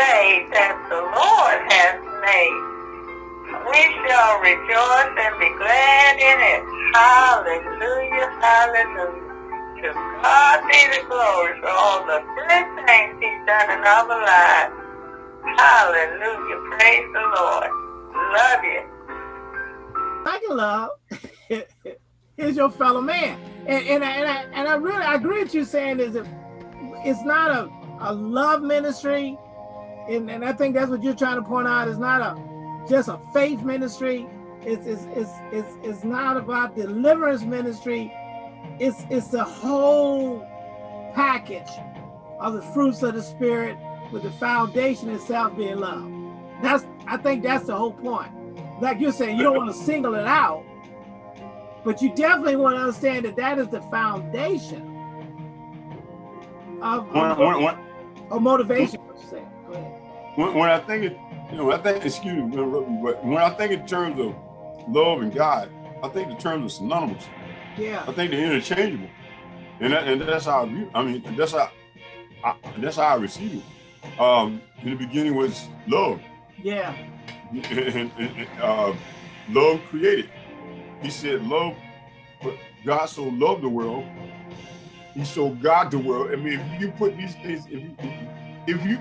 day that the Lord has made. We shall rejoice and be glad in it. Hallelujah, hallelujah. To God be the glory for all the good things he's done in our lives. Hallelujah, praise the Lord. Love you. Thank you, love. Here's your fellow man. And, and, I, and, I, and I really I agree with you saying is that it's not a, a love ministry. And, and I think that's what you're trying to point out. It's not a just a faith ministry. It's, it's, it's, it's, it's not about deliverance ministry. It's, it's the whole package of the fruits of the spirit with the foundation itself being love. That's I think that's the whole point. Like you're saying, you don't want to single it out, but you definitely want to understand that that is the foundation of, of, when, when, of motivation. When, when I think it, you know, I think excuse me, but when I think in terms of love and God, I think the terms are synonymous. Yeah. I think they're interchangeable, and that, and that's how I view. I mean, that's how I, that's how I receive it. Um, in the beginning was love. Yeah. And, and, and uh, love created. He said, "Love." But God so loved the world, He so God the world. I mean, if you put these things, if you, if you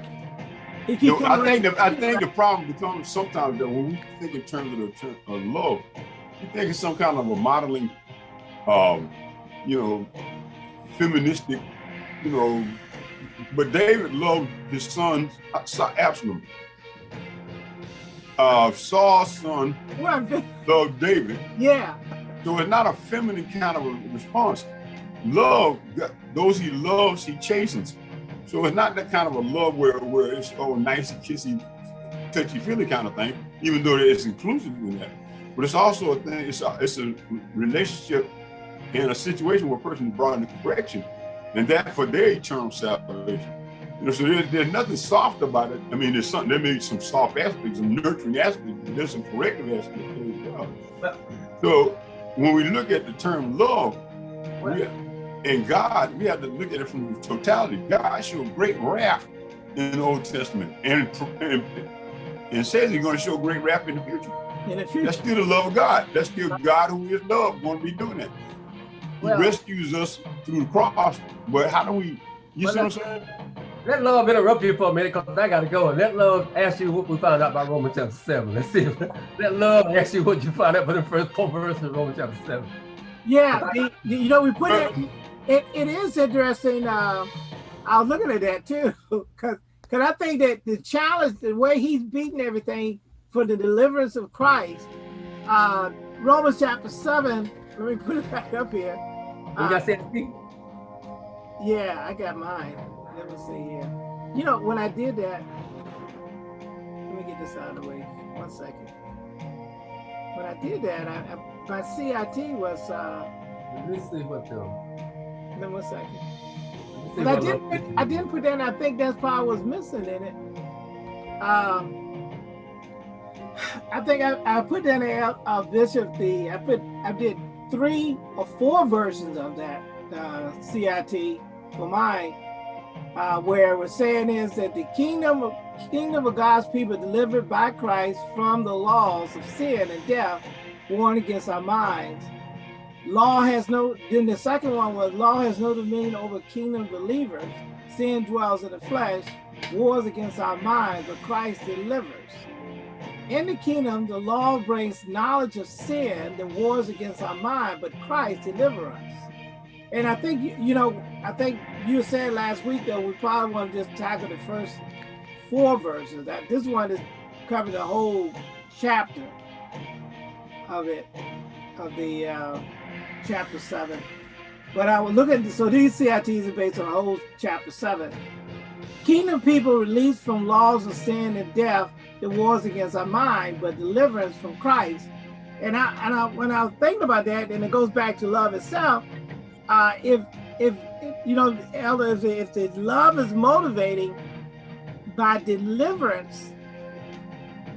if you, know, I think the, I think the problem becomes sometimes that when we think in terms of the of love, we think it's some kind of a modeling, um, you know, feministic, you know. But David loved his son Absalom. Uh, Saul's son loved David. Yeah. So it's not a feminine kind of a response. Love, those he loves, he chastens. So it's not that kind of a love where, where it's all nice and kissy, touchy feely kind of thing, even though it's inclusive in that. But it's also a thing, it's a, it's a relationship in a situation where a person is brought into correction, and that for their eternal salvation. You know, so there's, there's nothing soft about it. I mean, there's something, there may be some soft aspects, some nurturing aspects, but there's some corrective aspects as well. So when we look at the term love, we, in God, we have to look at it from the totality. God showed great wrath in the Old Testament and, and, and says he's going to show great wrath in the future. In the future. That's still the love of God. That's still God who is love going to be doing that. He well, rescues us through the cross, but how do we, you see what I'm saying? Let love interrupt you for a minute because I got to go. And let love ask you what we found out about Romans chapter 7. Let's see. let love ask you what you found out about the first four verses of Romans chapter 7. Yeah, the, the, you know, we put it, uh, it, it is interesting. Uh, I was looking at that too, because because I think that the challenge, the way he's beating everything for the deliverance of Christ, uh, Romans chapter 7, let me put it back up here. Uh, yeah, I got mine. Let me see here. You know, when I did that, let me get this out of the way. One second. When I did that, I, I, my CIT was. Uh, let me see what the. Then one second. I didn't. Put, I didn't put that. In, I think that's part was missing in it. Um, I think I, I put that in uh, Bishop the. I put. I did three or four versions of that uh, CIT for mine uh, where we're saying is that the kingdom of kingdom of God's people delivered by Christ from the laws of sin and death warned against our minds. Law has no, then the second one was law has no dominion over kingdom believers. Sin dwells in the flesh, wars against our minds, but Christ delivers. In the kingdom, the law brings knowledge of sin that wars against our mind, but Christ delivers us. And I think, you know, I think you said last week that we probably want to just tackle the first four verses. That this one is covering the whole chapter of it, of the uh, chapter seven. But I was looking, so these CITs are based on the whole chapter seven. Kingdom people released from laws of sin and death the wars against our mind, but deliverance from Christ. And I, and I, when I was thinking about that, and it goes back to love itself, uh, if, if, you know, elders, if the love is motivating by deliverance,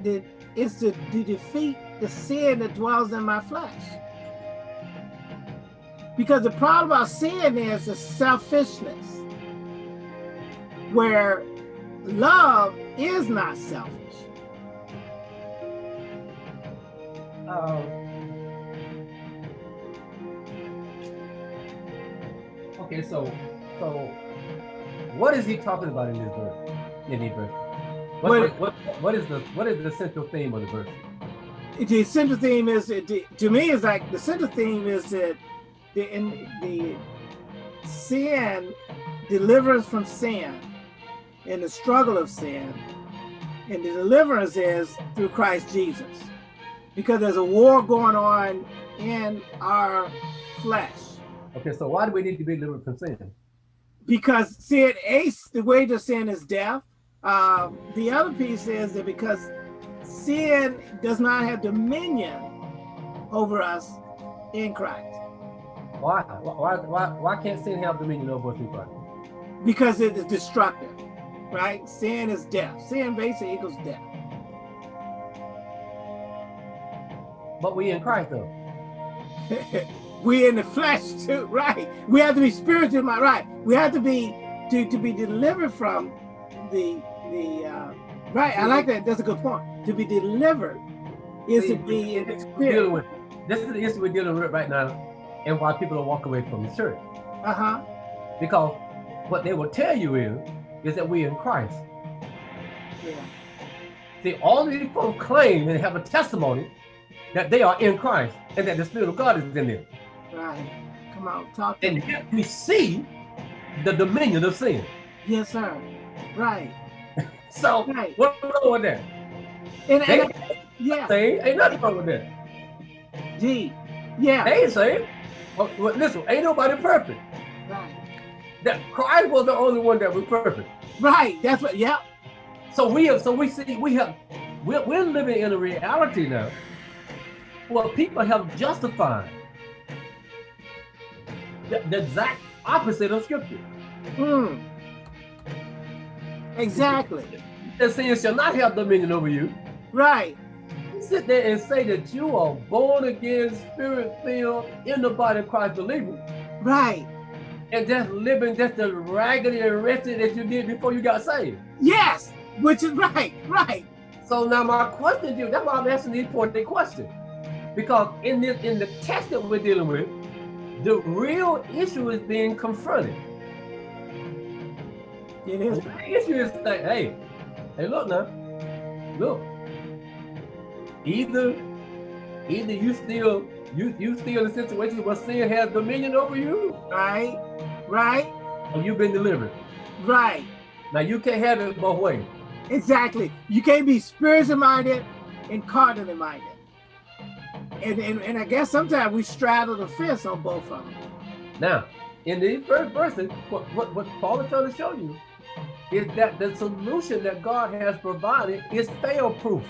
that it's to, to defeat the sin that dwells in my flesh. Because the problem about sin is the selfishness, where love is not selfish. Um, okay, so so what is he talking about in this verse? In this verse, what, What- what, what, what is the what is the central theme of the verse? The central theme is to me is like the central theme is that the in the sin deliverance from sin and the struggle of sin and the deliverance is through Christ Jesus. Because there's a war going on in our flesh. Okay, so why do we need to be delivered from sin? because sin ace the wage of sin is death. Um, the other piece is that because sin does not have dominion over us in christ Why why why why can't sin have dominion over us Christ? because it is destructive right? Sin is death. Sin basically equals death. But we in Christ though. we in the flesh too right? We have to be spiritual my right? We have to be to to be delivered from the the uh right? I like that. That's a good point. To be delivered is to be in the spirit. This is the issue we're dealing with right now, and why people are walking away from the church. uh-huh Because what they will tell you is is that we are in Christ. yeah See, all these people claim and have a testimony that they are in Christ and that the Spirit of God is in them. right come on talk to And me yet we see the dominion of sin. yes sir right So right what's wrong with that? and, They and yeah say ain't nothing wrong with that. G. yeah They ain't saying. Well, well, listen, ain't nobody perfect. right That Christ was the only one that was perfect. right that's what yeah So we have, so we see, we have, we're, we're living in a reality now where people have justified the, the exact opposite of scripture. mm. exactly That sin shall not have dominion over you. right sit there and say that you are born again, spirit filled, in the body of Christ believer, right and just living just the raggedy and wretched as you did before you got saved. yes which is right right So now my question to you, that's why I'm asking these important questions. Because in this in the text that we're dealing with, the real issue is being confronted. it The real issue is that, hey, hey, look now, look. Either either you still you you still in a situation where sin has dominion over you, right right or you've been delivered. right Now you can't have it both ways. Exactly. You can't be spiritual minded and carnally minded. And, and and I guess sometimes we straddle the fence on both of them. Now, in these first verses, what, what, what Paul is trying to show you is that the solution that God has provided is fail-proof.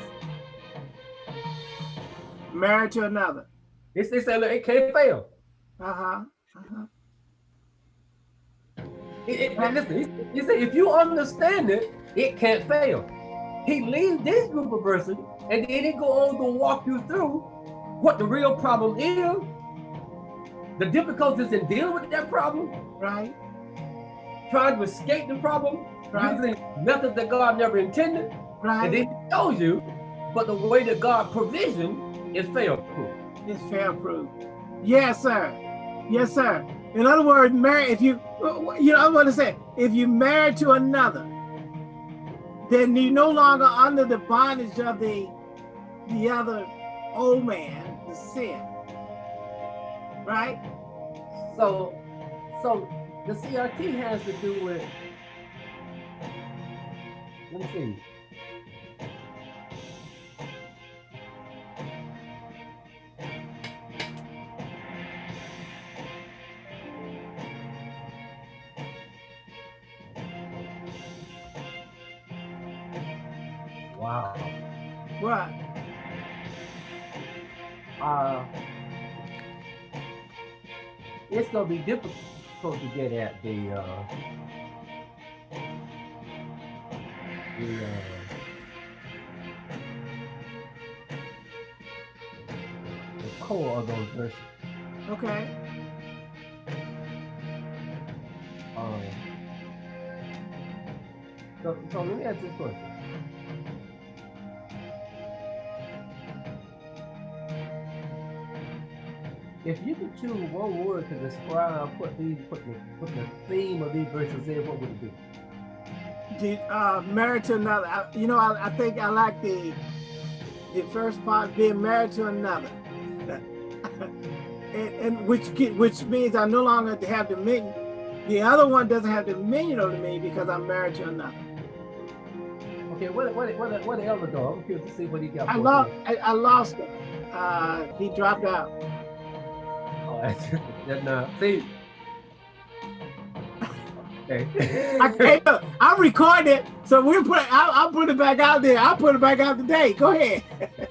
Married to another. It's, they say, look, it can't fail. Uh-huh. Uh-huh. It, it, listen, he, he said, if you understand it, it can't fail. He leaves this group of verses, and then he go on to walk you through what the real problem is, the difficulties in dealing with that problem, Right. trying to escape the problem, Right. using methods that God never intended, Right. and then he shows you, but the way that God provision is fail-proof. Mm. It's fair proof. Yes, sir. Yes, sir. In other words, marry if you uh, uh, you know I want to say if you married to another, then you no longer under the bondage of the the other old man, the sin. Right? So, so the CIT has to do with. Let me see. Wow. What? uh, it's gonna be difficult to get at the uh, the uh, the core of those verses. Okay. Um, So, so let me ask this question. If you could choose one word to describe put these put the put the theme of these verses in, what would it be? The, uh, married to another. I, you know, I, I think I like the the first part being married to another, and, and which which means I no longer have dominion. The other one doesn't have dominion over me because I'm married to another. Okay, what what what what the elder dog? I'm curious to see what he got. I lost. I, I, lost him. Uh, he dropped out. That's not. See. Okay. I, look, I recorded it, so we put. I'll, I'll put it back out there. I'll put it back out today. Go ahead.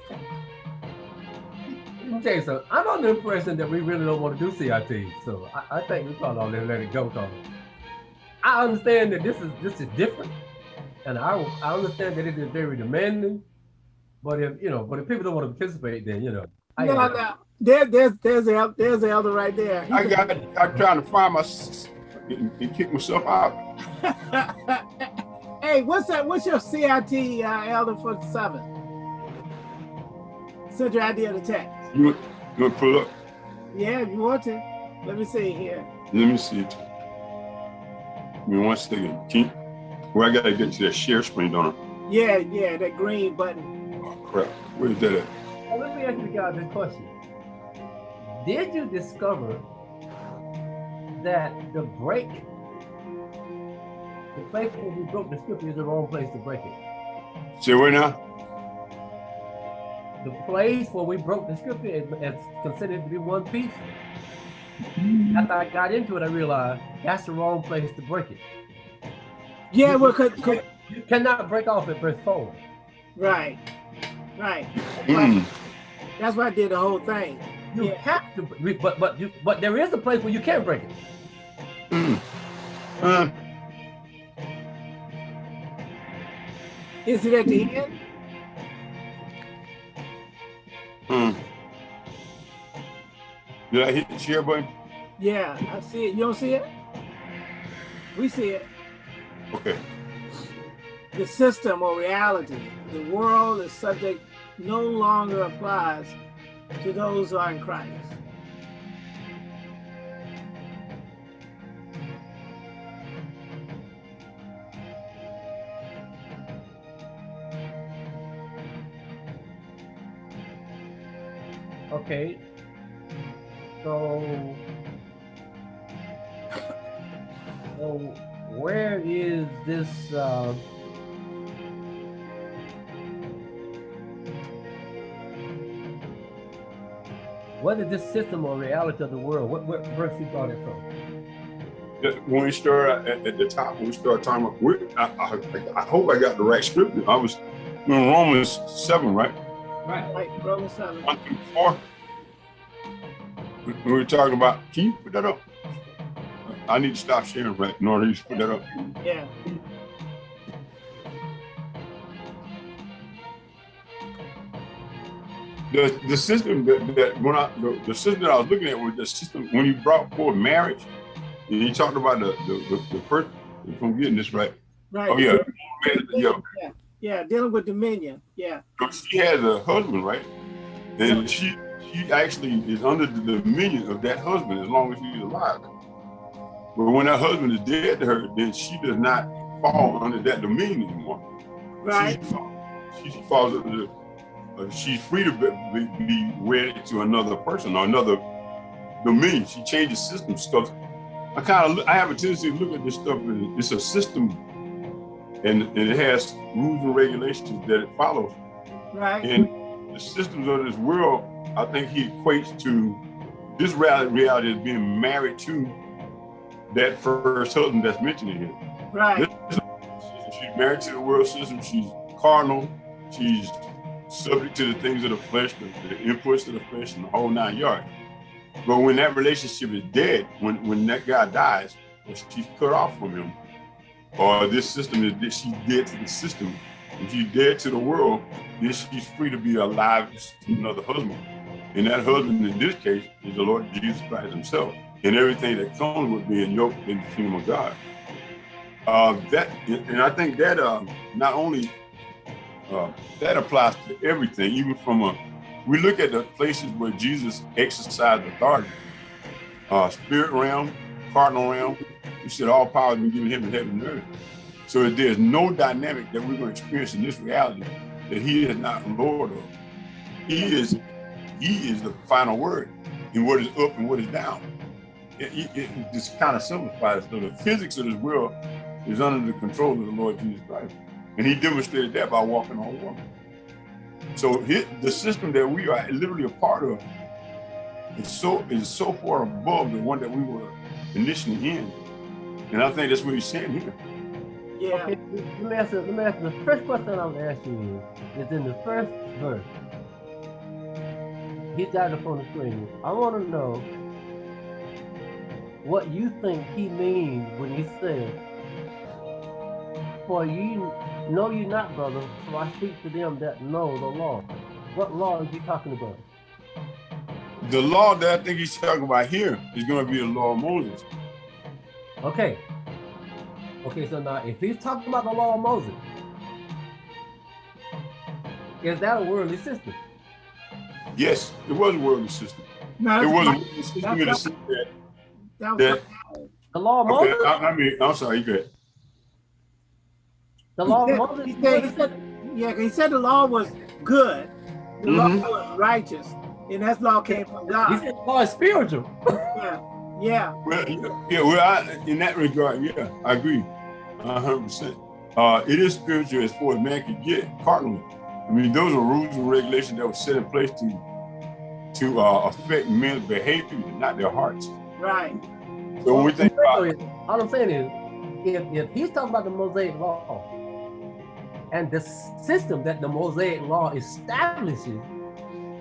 Okay, so I'm under the impression that we really don't want to do CIT. So I, I think we probably ought to let it go. Cause I understand that this is this is different, and I I understand that it is very demanding. But if you know, but if people don't want to participate, then you know. I no, no. There, there's there's the there's the elder right there. I got. I'm trying to find my and kick myself out. hey, what's that? What's your CIT uh, elder for seven? Central idea of the text. You want, you want to pull up? Yeah, if you want to. Let me see here. Let me see it. Give me one second. Can you, well, I gotta get to that share screen, don't I? Yeah, yeah, that green button. Oh crap. Where's that at? Well, let me ask you guys this question. Did you discover that the break, the place where we broke the scripture is the wrong place to break it? Say where now? the place where we broke the scripture is, is considered to be one piece. After I got into it, I realized that's the wrong place to break it. Yeah, you, well, cause, cause, you cannot break off at verse four. Right, right. Mm. That's why I did the whole thing. You yeah. have to, but but you, but there is a place where you can break it. Mm. Uh. Is it at the end? Hmm. Did I hit the share button? Yeah, I see it. You don't see it? We see it. Okay. The system or reality, the world is subject no longer applies to those who are in Christ. Okay. So, so where is this? Uh, what is this system or reality of the world? What, what verse you got it from? When we start at, at the top, when we start talking about, I, I, I, hope I got the right scripture. I was in Romans 7, right? Right, right, Romans 7. 1 through 4 we were talking about, can you put that up? I need to stop sharing right in order to put that up. Yeah. The, the system that, that when I the, the, system that I was looking at was the system when you brought forward marriage and you talked about the the, the, the first if I'm getting this right. Right. Oh yeah. Yeah. yeah. Yeah, dealing with dominion. Yeah. She has a husband, right? And she she actually is under the dominion of that husband as long as he's alive. But when that husband is dead to her, then she does not fall under that dominion anymore. Right. She, she falls under, uh, Uh, she's free to be, be wedded to another person or another dominion. She changes systems because I kind of I have a tendency to look at this stuff and it's a system and, and it has rules and regulations that it follows. Right. And the systems of this world I think he equates to this reality as being married to that first husband that's mentioned in here. Right. This, she's married to the world system. She's carnal. She's subject to the things of the flesh, the, the inputs of the flesh, and the whole nine yards. But when that relationship is dead, when when that guy dies, or she's cut off from him, or this system is that she's dead to the system, if she's dead to the world, then she's free to be alive to another husband. And that husband in this case is the Lord Jesus Christ himself and everything that comes with being yoked in the kingdom of God. Uh, that and I think that uh, not only uh, that applies to everything, even from a we look at the places where Jesus exercised authority, uh, spirit realm, carnal realm. He said all power has been given him in heaven and earth. So there's no dynamic that we're to experience in this reality that he is not Lord of. He is, he is the final word in what is up and what is down. It, it, it just kind of simplifies. So the physics of this world is under the control of the Lord Jesus Christ. And he demonstrated that by walking on water. So his, the system that we are literally a part of is so is so far above the one that we were initially in. And I think that's what he's saying here. Yeah. Okay, let me ask you, let me ask you, the first question I'm asking you is, is in the first verse. He's got it on the screen. I want to know what you think he means when he says, For you know you not, brother, so I speak to them that know the law. What law is he talking about? The law that I think he's talking about here is going to be the law of Moses. Okay. Okay, so now if he's talking about the law of Moses, is that a worldly system? Yes, it was a worldly system. No, It that's was a worldly system in the sense that, That that The law of okay, Moses? I, I mean, I'm sorry, you good. The law He of said- Moses? he said- he said- Yeah, he said the law was good. The Mhm. law was righteous. And that law came from He God. said the law is spiritual. Yeah. Yeah. Well, yeah, well, I, in that regard, yeah, I agree, a hundred percent. Uh, it is spiritual as far as man can get carnally. I mean, those are rules and regulations that were set in place to to uh, affect men's behavior, not their hearts. Right. So when we think about, all I'm saying is, if, if he's talking about the Mosaic law and the system that the Mosaic law establishes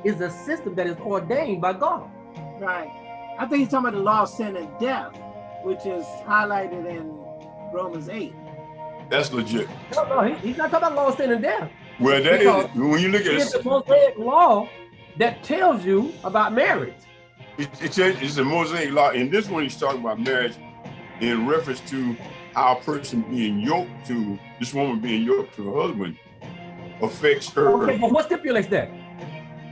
is a system that is ordained by God. Right. I think he's talking about the law of sin and death, which is highlighted in Romans 8. that's legit. No, no, he- he's not talking about law of sin and death. Well, that Because is when you look at It's the it, Mosaic law that tells you about marriage. it, it's, a, it's a Mosaic law. And this one, he's talking about marriage in reference to how a person being yoked to this woman being yoked to her husband affects her. Okay, but what stipulates that?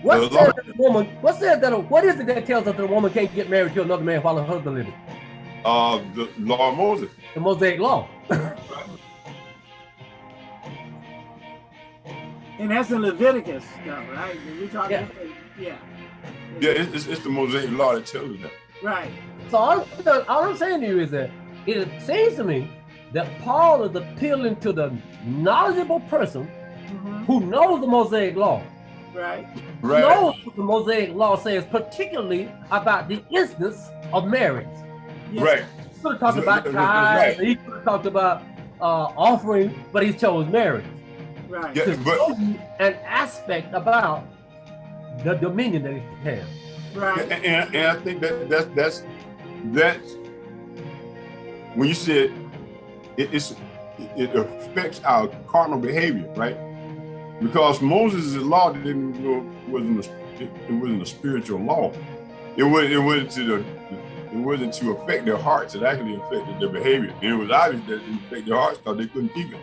What The says law- that the woman? What says that? A, what is it that tells us that a woman can't get married to another man while her husband living? Uh, the law of Moses. The Mosaic law. And that's in Leviticus stuff, right? We talking Yeah. yeah. Yeah, it's, it's, it's the Mosaic law that tells us that. Right. So all, all I'm saying to you is that it seems to me that Paul is appealing to the knowledgeable person Mhm. who knows the Mosaic law, Right. Right. knows what the Mosaic law says, particularly about the instance of marriage. Yes. Right. He could have talked about Right. he could have talked about uh, offering, but he chose marriage. Right. Yeah, to but show you an aspect about the dominion that he has. Right. and, and, and I think that that's that's that's when you said it, it's it affects our carnal behavior, right? Because Moses' law didn't go wasn't a, it, wasn't a spiritual law. It was it wasn't to the it wasn't to affect their hearts. It actually affected their behavior, and it was obvious that it affected their hearts because they couldn't keep it.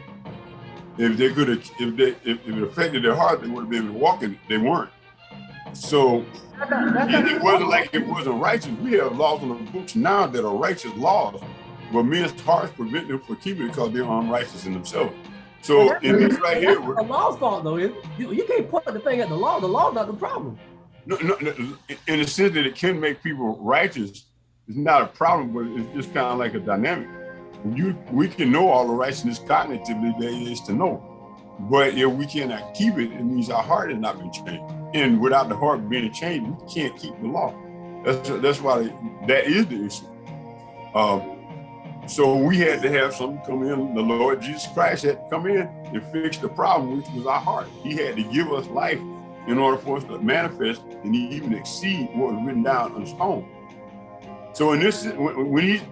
If they could have, if they if, if it affected their heart, they would have been able to walk in it. They weren't. So That's not- that's it, it wasn't like it wasn't righteous. We have laws on the books now that are righteous laws, but men's hearts prevent them from keeping it because they're unrighteous in themselves. So in this right here, the law's fault though. You, you can't put the thing at the law. The law's not the problem. no, no, no, in the sense that it can make people righteous, it's not a problem, but it's just kind of like a dynamic. You, we can know all the righteousness cognitively there is to know, but if we cannot keep it, it means our heart has not been changed. And without the heart being changed, we can't keep the law. That's that's why that is the issue. Um, so we had to have something come in. The Lord Jesus Christ had to come in and fix the problem, which was our heart. He had to give us life in order for us to manifest and even exceed what was written down on stone. So in this, when, when he,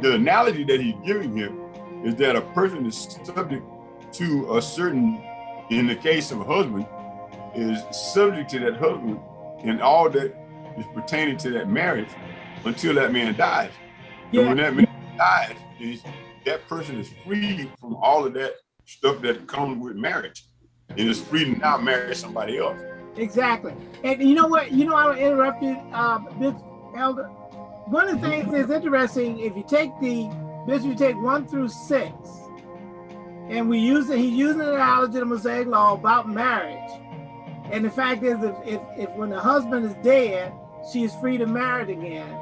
the analogy that he's giving here is that a person is subject to a certain, in the case of a husband, is subject to that husband and all that is pertaining to that marriage until that man dies. And when that man dies, is that person is free from all of that stuff that comes with marriage, and is free to now marry somebody else. Exactly. And you know what? You know, I interrupted, uh, Bishop Elder. One of the things that's interesting, if you take the, Bishop, you take one through six, and we use it, he's using the analogy of the Mosaic law about marriage. And the fact is, if, if, if when the husband is dead, she is free to marry again.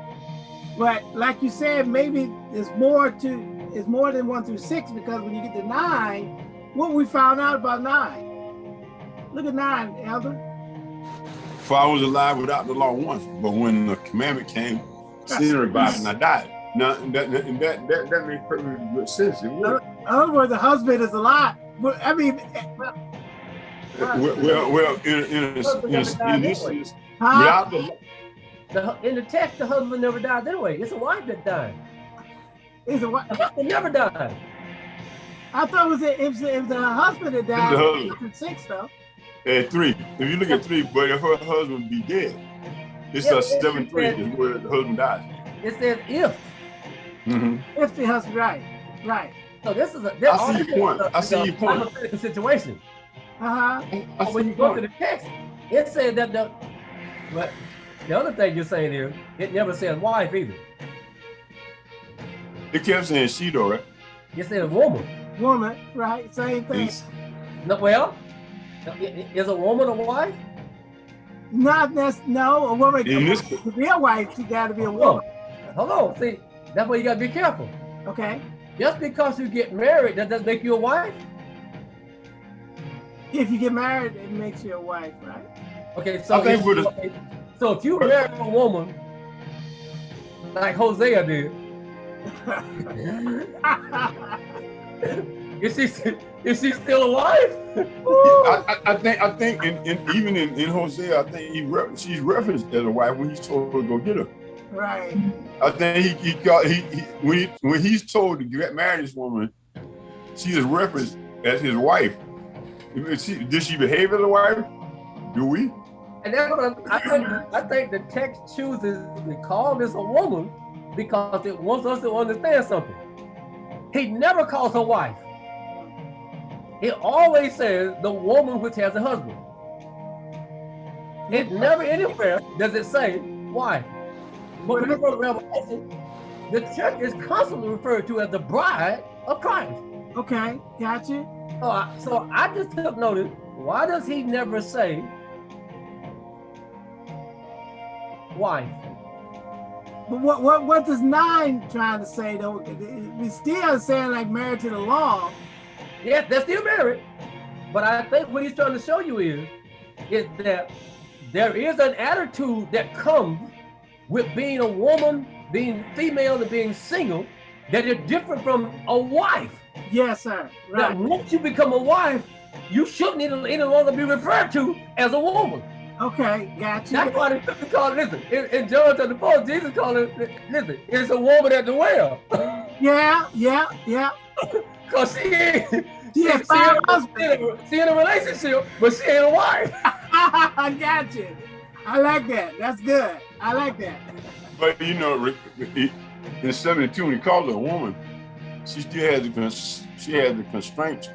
But like you said, maybe there's more to, it's more than one through six, because when you get to nine, what we found out about nine? Look at nine, Elder. For I was alive without the law once, but when the commandment came, sin revived and I died. Now that that that that, makes perfect good sense. In other words, the husband is alive. But I mean, Well, well, well, in, in, a, in, a, in this huh? without the The, in the text, the husband never died anyway. It's a wife that died. It's a wife. The husband never died. I thought it was if, if the husband had died, the husband. it's in six though. at three. If you look at three, but if her husband be dead, it's Yeah, a seven it three said- is where the husband dies. It says if. Mm -hmm. If the husband, right, right. So this is a. I see your point. I see your point. Hypothetical situation. Uh huh. I But see when you the go to the text, it said that the. But the other thing you're saying here, it never says wife either. It kept saying she though, right? It says woman. Woman, right? Same thing. It's- No, well, i- i- is a woman a wife? Not this. No, a woman In this- to be a wife, she got to be a woman. Hold on. See, that's why you gotta be careful. Okay. Just because you get married, that doesn't make you a wife. If you get married, it makes you a wife, right? Okay, so I think if, for the- okay, so if you marry a woman like Hosea did, is she is she still a wife? I, I, I think I think in, in even in, in Hosea, I think he re she's referenced as a wife when he's told her to go get her. right. I think he, he got he, he when he, when he's told to get marry this woman, she is referenced as his wife. Is she, did she behave as a wife? Do we? And that's what I, I think. I think the text chooses to call this a woman because it wants us to understand something. He never calls her wife. He always says the woman which has a husband. It never anywhere does it say wife. But you Revelation, the church is constantly referred to as the bride of Christ. Okay. Got you. So I, so I just took notice. Why does he never say wife? But what what what does nine trying to say though? We still saying like married to the law. Yes, they're still married. But I think what he's trying to show you is, is that there is an attitude that comes with being a woman, being female, and being single that is different from a wife. Yes, sir. That Right. once you become a wife, you shouldn't any longer be referred to as a woman. Okay. Got you. That's why they call it, listen, in, in John chapter 4, Jesus called it, listen, it's a woman at the well. Yeah. Yeah. Yeah. Because she ain't, She has she, five in, husbands. she in a relationship, but she ain't a wife. I got you. I like that. That's good. I like that. But you know, Rick, in '72, when he called her a woman, she still has the she has the constraints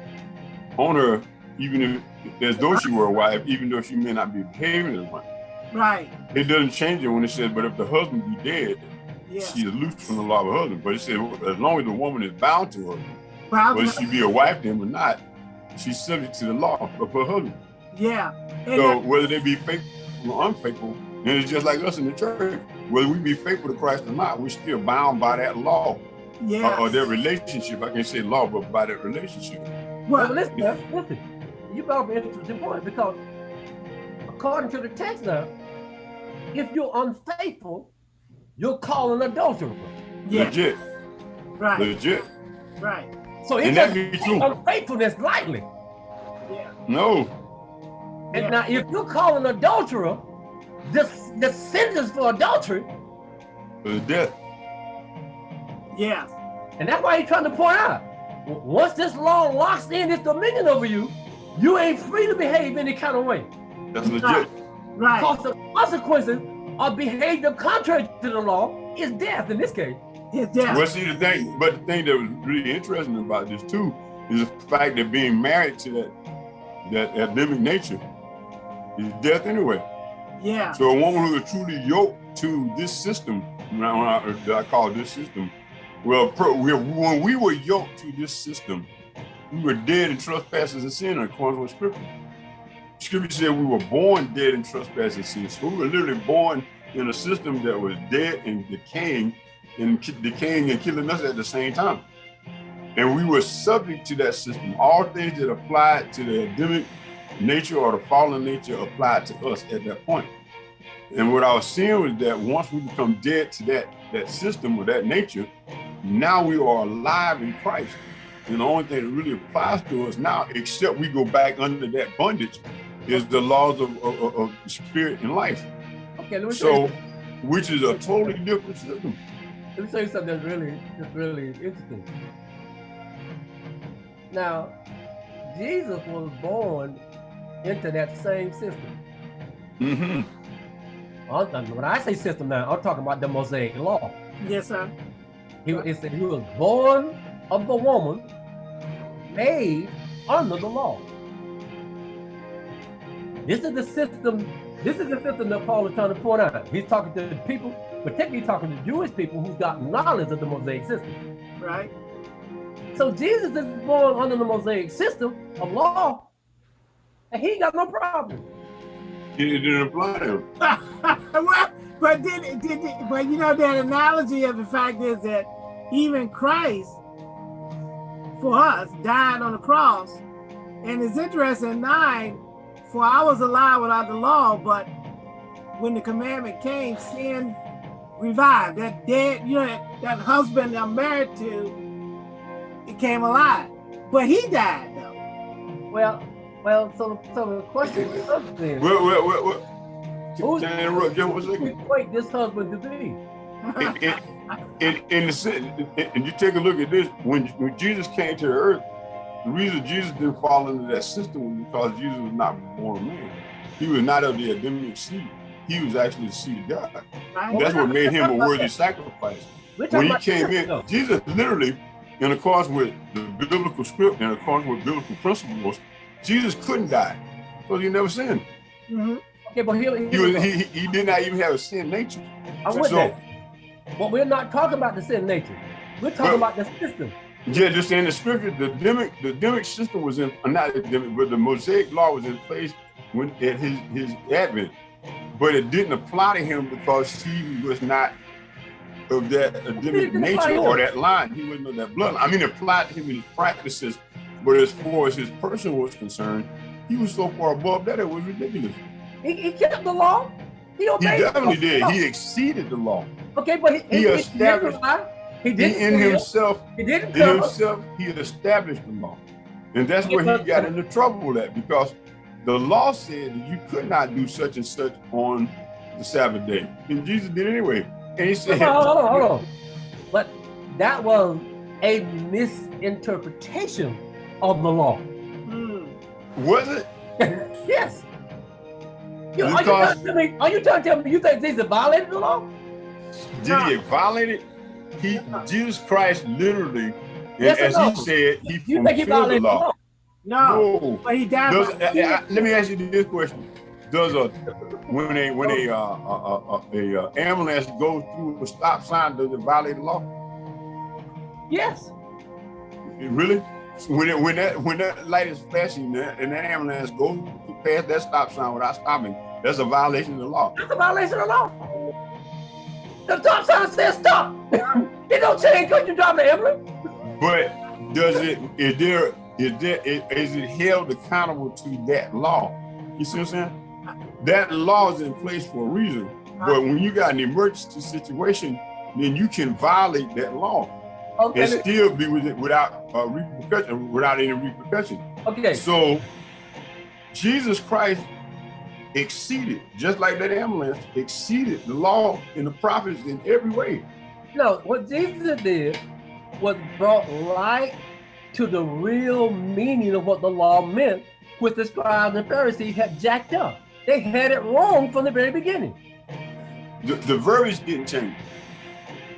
on her, even if as though she were a wife, even though she may not be behaving as one. Right. It doesn't change it when it says, "But if the husband be dead, Yeah. she is loose from the law of her husband." But it says, as long as the woman is bound to her, But whether she be a wife to him or not, she's subject to the law of her husband. yeah. And So that- whether they be faithful or unfaithful, and it's just like us in the church. Whether we be faithful to Christ or not, we're still bound by that law yeah. or, or their relationship. I can't say law, but by that relationship. Well, well, listen, man, listen. You up an interesting point because according to the text now, if you're unfaithful, you're calling adultery. yeah. Legit, Right. legit. Right. So it doesn't be take true. unfaithfulness lightly. Yeah. No, And Yeah. now if you're calling adulterer, the, the sentence for adultery, it's death. Yeah. and that's why he's trying to point out, once this law locks in its dominion over you, you ain't free to behave any kind of way. That's legit. Right. Because the consequences of behavior contrary to the law is death in this case. His death. Well, see the thing, but the thing that was really interesting about this too is the fact that being married to that that Adamic nature is death anyway. Yeah. So a woman who is truly yoked to this system, when uh, I, when I, that I call this system, well, pro, we, when we were yoked to this system, we were dead in trespasses and sin according to scripture. Scripture said we were born dead in trespasses and sin. So we were literally born in a system that was dead and decaying and decaying and killing us at the same time. And we were subject to that system. All things that applied to the Adamic nature or the fallen nature applied to us at that point. And what I was seeing was that once we become dead to that, that system or that nature, now we are alive in Christ. And the only thing that really applies to us now, except we go back under that bondage, is the laws of, of, of spirit and life. Okay, let me so, which is a totally different system. Let me tell you something that's really, that's really interesting. Now, Jesus was born into that same system. Mm-hmm. When I say system now, I'm talking about the Mosaic law. Yes, sir. He, he was born of the woman, made under the law. This is the system, this is the system that Paul is trying to point out. He's talking to the people, particularly talking to Jewish people who've got knowledge of the Mosaic system. Right. So Jesus is born under the Mosaic system of law, and he got no problem. It didn't apply to him. well, but did, did, but you know that analogy of the fact is that even Christ for us died on the cross, and it's interesting nine. For I was alive without the law, but when the commandment came, sin revived. That dead, you know, that, that husband I'm married to, it came alive, but he died though. Well, well, so so the question is then. Well, well, well, well. Who's, Can I interrupt just one second? Wait, this husband to be. In, in, in, in the and you take a look at this, when, when Jesus came to the earth, the reason Jesus didn't fall into that system was because Jesus was not born a man. He was not of the Adamic seed. He was actually the seed of God. Right. That's what made him a worthy sacrifice. When he came in, Jesus literally, in accordance with the biblical script and accordance with biblical principles, Jesus couldn't die because he never sinned. Mm -hmm. Okay, but he, he, he, was, he, he did not even have a sin nature. With so. But we're not talking about the sin nature. We're talking about the system. Yeah, just in the scripture, the demic, the demic system was in, uh, not the demic, but the Mosaic law was in place when at his, his advent. But it didn't apply to him because he was not of that Adamic nature or that line. He wasn't of that blood. I mean, it applied to him in his practices but as far as his person was concerned, he was so far above that it was ridiculous. He, he kept the law. He obeyed. He definitely did. He exceeded the law. Okay, but he, he, he established. He, he in himself. He didn't. In himself, he established the law, and that's where he got into trouble with that because the law said that you could not do such and such on the Sabbath day, and Jesus did anyway. And he said, "Hold on, hold on, hold on." But that was a misinterpretation of the law. Mm. Was it? yes. You, are, you trying to me, are you trying to tell me you think Jesus violated the law? Did no. he violate it? He, Jesus Christ literally, yes as no? he said, he you think he violated the law. The law. No, no, but he died. Does, uh, uh, let me ask you this question: Does a when a when a uh, a, a, a, ambulance goes through a stop sign, does it violate the law? Yes. Really? when it, when that when that light is flashing and that ambulance goes past that stop sign without stopping, that's a violation of the law. That's a violation of the law. The stop sign says stop. it don't change because you drive the ambulance. But does it is there is there is it held accountable to that law? You see what I'm saying? That law is in place for a reason. But when you got an emergency situation, then you can violate that law okay. and still be with it without uh, repercussion, without any repercussion. Okay. So Jesus Christ exceeded, just like that ambulance, exceeded the law and the prophets in every way. No, what Jesus did was brought light to the real meaning of what the law meant, which the scribes and Pharisees had jacked up. They had it wrong from the very beginning. The, the verbiage didn't change.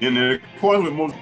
And the point with most